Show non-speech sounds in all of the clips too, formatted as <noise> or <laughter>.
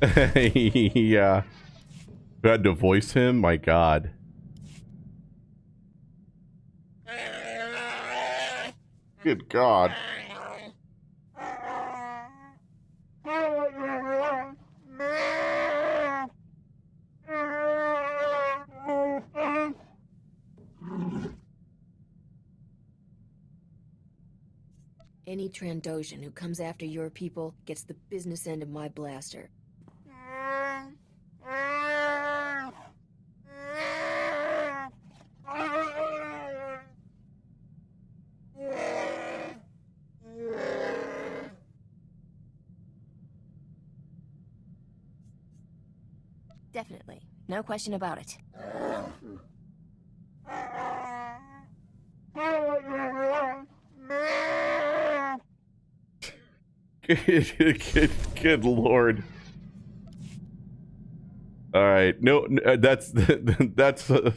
<laughs> yeah. Had to voice him? My god. Good god. Any Trandoshan who comes after your people gets the business end of my blaster. Definitely. No question about it. <laughs> Good, good, good lord. All right, no, uh, that's <laughs> that's uh,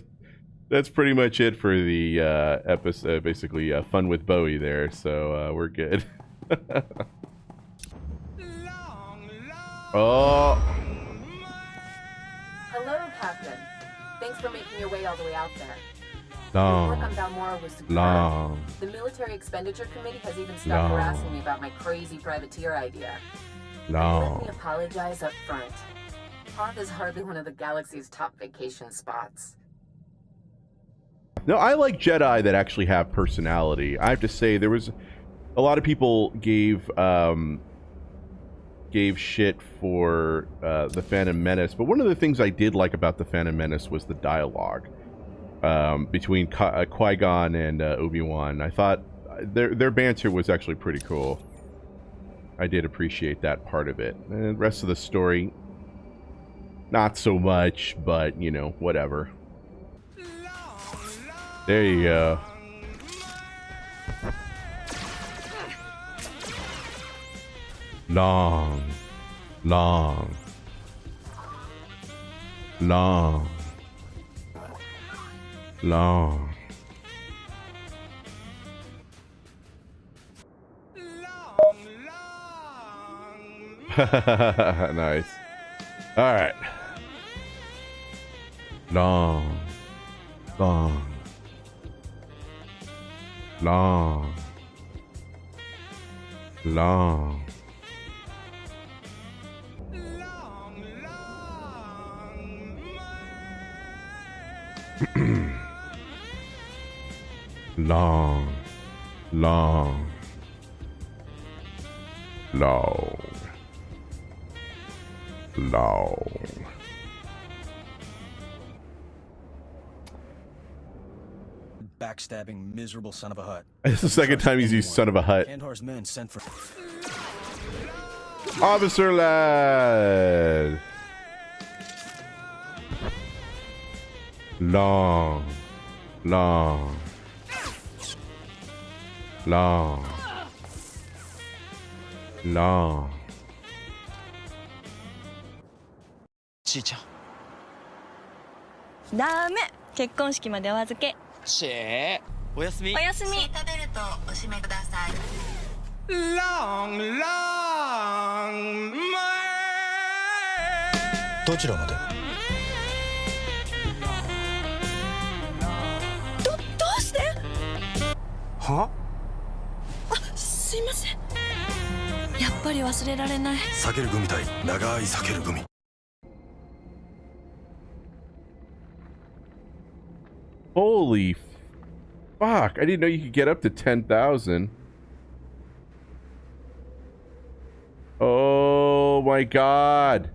that's pretty much it for the uh, episode. Basically, uh, fun with Bowie there, so uh, we're good. <laughs> oh, Thanks for making your way all the way out there. long, Work on Balmorra was superb. long. The Military Expenditure Committee has even stopped No. harassing me about my crazy privateer idea. Let me apologize up front. Hoth is hardly one of the galaxy's top vacation spots. No, I like Jedi that actually have personality. I have to say, there was a lot of people gave um, gave shit for uh, the Phantom Menace, but one of the things I did like about the Phantom Menace was the dialogue um, between Qui- uh, Qui Gon and uh, Obi Wan. I thought uh, their their banter was actually pretty cool. I did appreciate that part of it. And the rest of the story, not so much, but you know, whatever. There you go. Long, long, long, long. <laughs> nice. All right. Long, long, long, long. Long, long, long, long. Backstabbing, miserable son of a Hutt. <laughs> It's the second time he's used son of a Hutt. Kandar's men sent for. Officer lad. Long, long, long, long. ちいちゃん。ダメ。結婚式までお預け。しえおやすみ。お。やすみ。シートベルトをお締めください。Long, long, my... どちらまで？はすいませんやっぱり忘れられない避ける組対長い避ける組 Holy fuck! I didn't know you could get up to ten thousand. Oh my god!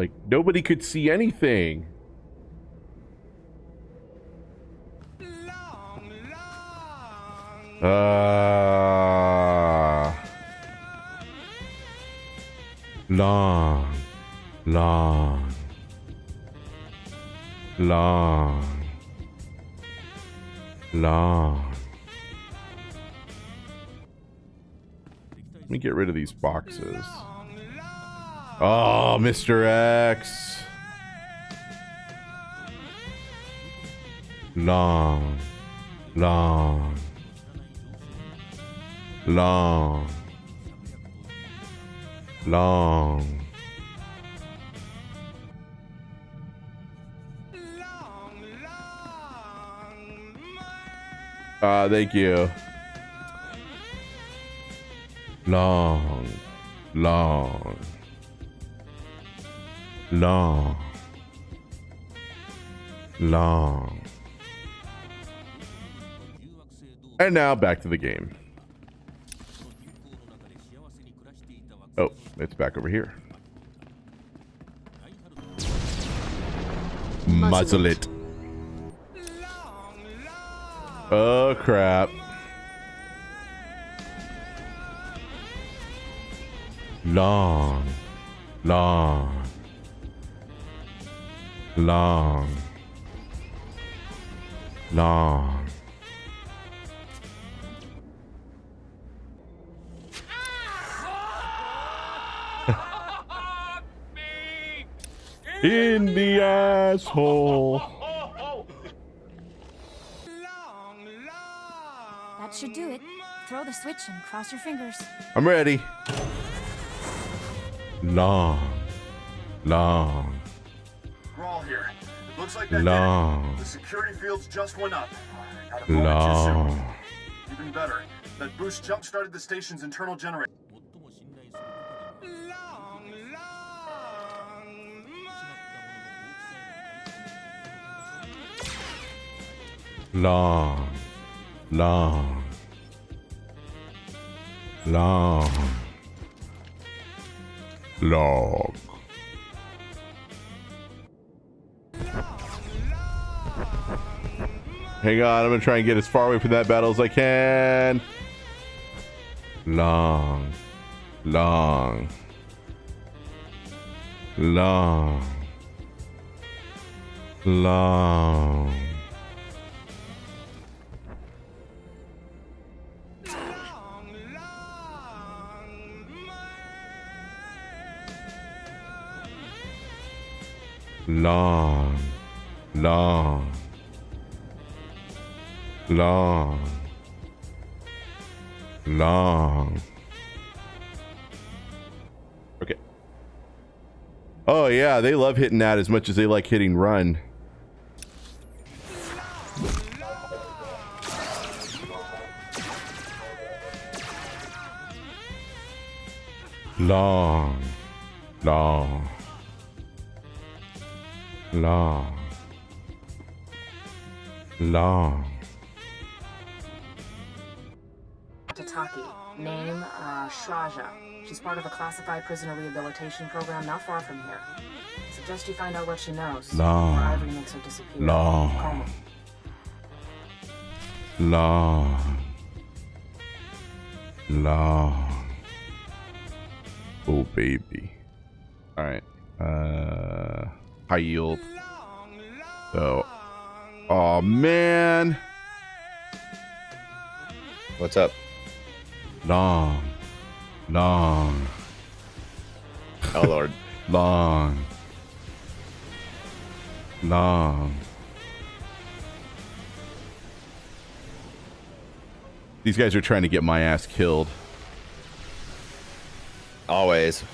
Like nobody could see anything. Ah. long, long, long, long. Let me get rid of these boxes. Oh, Mr. X. Long, long, long, long. Ah, thank you. Long, long, long, long. And now back to the game. Oh, it's back over here. Muzzle it. Oh crap. Long, long, long, long. <laughs> In the asshole. Long, long. That should do it. Throw the switch and cross your fingers. I'm ready. Long, long, looks like that did long, The security fields just went up. Got a moment too soon. long. Even better, that boost jump started the station's internal generator. Long, long. long, long, Hang on, I'm gonna try and get as far away from that battle as I can. Long, long, long, long. long, long, long, long. Okay. Oh yeah, they love hitting that as much as they like hitting run. Long, long, long, long. Tataki. Name, uh, Shraja. She's part of a classified prisoner rehabilitation program not far from here. Suggest you find out what she knows. Long. Or Ivory makes her disappear. Long. Call me. long, long. Oh baby. All right. Uh, high yield. So, oh man, What's up? long, long, Oh lord. <laughs> long, long. These guys are trying to get my ass killed. Always.